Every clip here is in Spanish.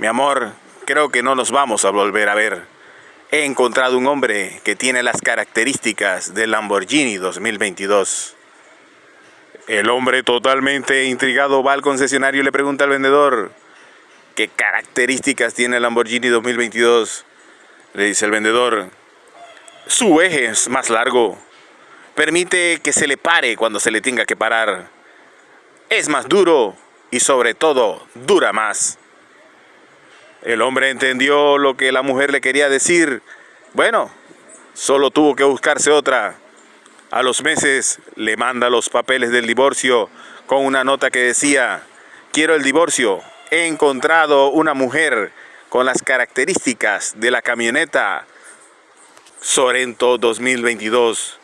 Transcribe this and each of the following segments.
Mi amor, creo que no nos vamos a volver a ver. He encontrado un hombre que tiene las características del Lamborghini 2022. El hombre totalmente intrigado va al concesionario y le pregunta al vendedor, ¿qué características tiene el Lamborghini 2022? Le dice el vendedor, su eje es más largo, permite que se le pare cuando se le tenga que parar, es más duro y sobre todo dura más. El hombre entendió lo que la mujer le quería decir. Bueno, solo tuvo que buscarse otra. A los meses le manda los papeles del divorcio con una nota que decía, quiero el divorcio, he encontrado una mujer con las características de la camioneta Sorento 2022.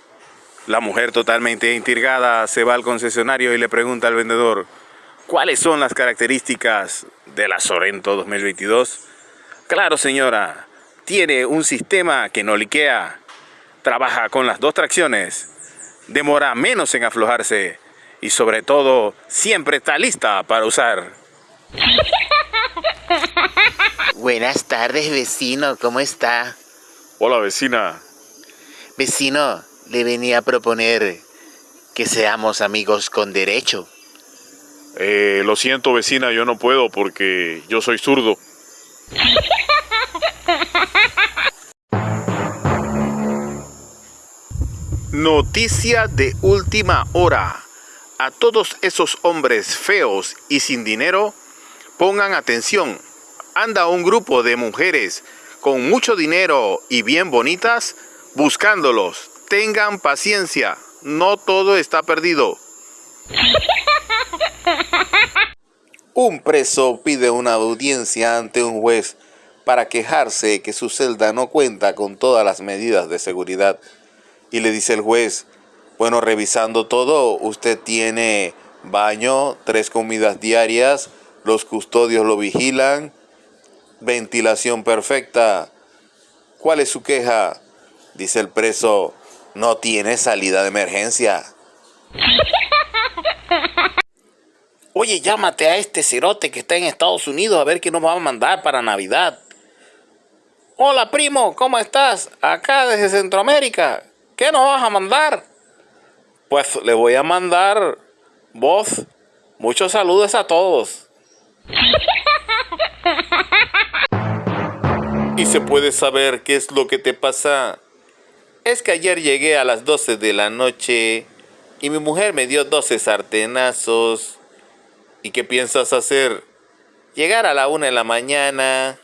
La mujer totalmente intrigada se va al concesionario y le pregunta al vendedor, ¿cuáles son las características de la Sorento 2022? Claro señora, tiene un sistema que no liquea, trabaja con las dos tracciones, demora menos en aflojarse y sobre todo siempre está lista para usar. Buenas tardes vecino, ¿cómo está? Hola vecina. Vecino, le venía a proponer que seamos amigos con derecho. Eh, lo siento vecina, yo no puedo porque yo soy zurdo. Noticia de última hora. A todos esos hombres feos y sin dinero, pongan atención. Anda un grupo de mujeres con mucho dinero y bien bonitas buscándolos. Tengan paciencia, no todo está perdido. Un preso pide una audiencia ante un juez para quejarse que su celda no cuenta con todas las medidas de seguridad. Y le dice el juez, bueno, revisando todo, usted tiene baño, tres comidas diarias, los custodios lo vigilan, ventilación perfecta. ¿Cuál es su queja? Dice el preso, no tiene salida de emergencia. Oye, llámate a este cerote que está en Estados Unidos a ver qué nos va a mandar para Navidad. Hola primo, ¿cómo estás? Acá desde Centroamérica. ¿Qué nos vas a mandar? Pues le voy a mandar voz. Muchos saludos a todos. ¿Y se puede saber qué es lo que te pasa? Es que ayer llegué a las 12 de la noche y mi mujer me dio 12 sartenazos. ¿Y qué piensas hacer? Llegar a la una de la mañana.